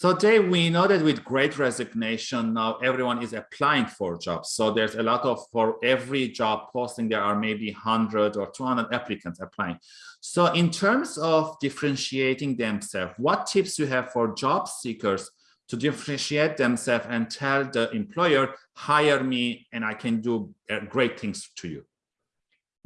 So Dave, we know that with great resignation, now everyone is applying for jobs. So there's a lot of, for every job posting, there are maybe 100 or 200 applicants applying. So in terms of differentiating themselves, what tips you have for job seekers to differentiate themselves and tell the employer, hire me and I can do uh, great things to you?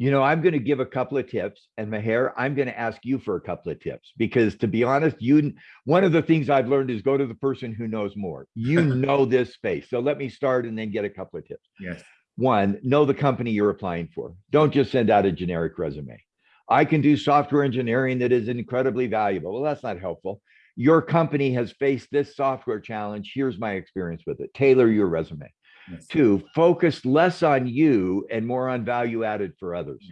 You know, I'm going to give a couple of tips and Maher, I'm going to ask you for a couple of tips because to be honest, you, one of the things I've learned is go to the person who knows more. You know this space. So let me start and then get a couple of tips. Yes. One, know the company you're applying for. Don't just send out a generic resume. I can do software engineering that is incredibly valuable. Well, that's not helpful. Your company has faced this software challenge. Here's my experience with it. Tailor your resume. Yes. Two, focus less on you and more on value added for others.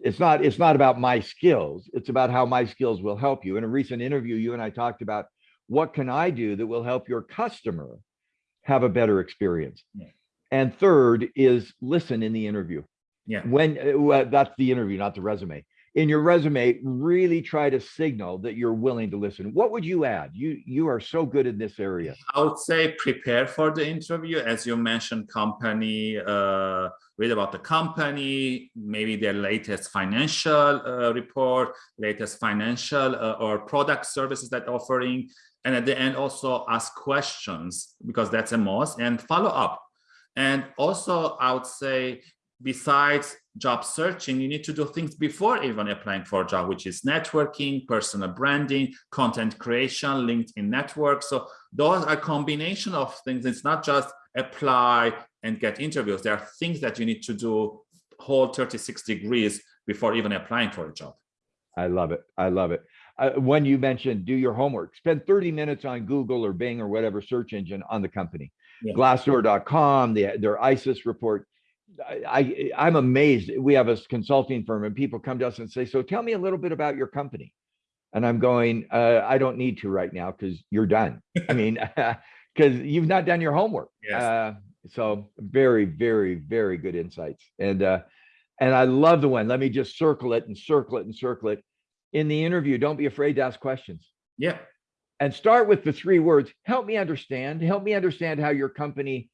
It's not, it's not about my skills. It's about how my skills will help you. In a recent interview, you and I talked about what can I do that will help your customer have a better experience. And third is listen in the interview. Yeah. When uh, that's the interview, not the resume. In your resume, really try to signal that you're willing to listen. What would you add? You you are so good in this area. I would say prepare for the interview. As you mentioned, company, uh, read about the company, maybe their latest financial uh, report, latest financial uh, or product services that offering. And at the end, also ask questions because that's a must and follow up. And also, I would say, besides job searching, you need to do things before even applying for a job, which is networking, personal branding, content creation, LinkedIn network. So those are combination of things. It's not just apply and get interviews. There are things that you need to do whole 36 degrees before even applying for a job. I love it. I love it. Uh, when you mentioned do your homework, spend 30 minutes on Google or Bing or whatever search engine on the company. Yeah. Glassdoor.com, the, their ISIS report. I, I, I'm amazed. We have a consulting firm and people come to us and say, so tell me a little bit about your company. And I'm going, uh, I don't need to right now because you're done. I mean, because you've not done your homework. Yes. Uh, so very, very, very good insights. And uh, and I love the one. Let me just circle it and circle it and circle it. In the interview, don't be afraid to ask questions Yeah, and start with the three words. Help me understand. Help me understand how your company,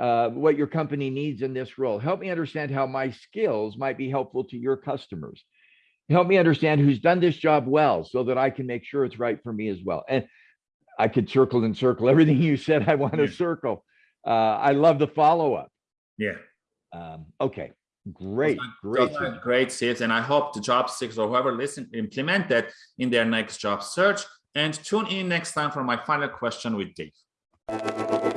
uh, what your company needs in this role. Help me understand how my skills might be helpful to your customers. Help me understand who's done this job well so that I can make sure it's right for me as well. And I could circle and circle everything you said. I want to Yeah. circle. Uh, I love the follow up. yeah. Um, okay, great, great. great tips. And I hope the job seekers or whoever listen implement that in their next job search. And tune in next time for my final question with Dave.